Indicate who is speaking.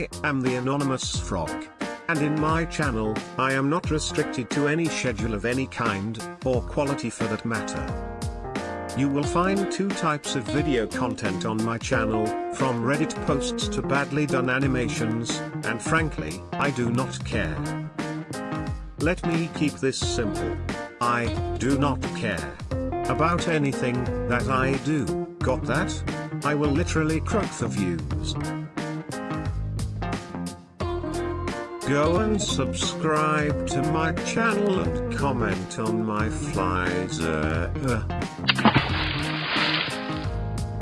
Speaker 1: Anonymous Frog. And in my channel, I am not restricted to any schedule of any kind, or quality for that matter. You will find two types of video content on my channel, from Reddit posts to badly done animations, and frankly, I do not care. Let me keep this simple. I do not care about anything that I do, got that? I will literally croak the views. Go and subscribe to my channel and comment on my flies.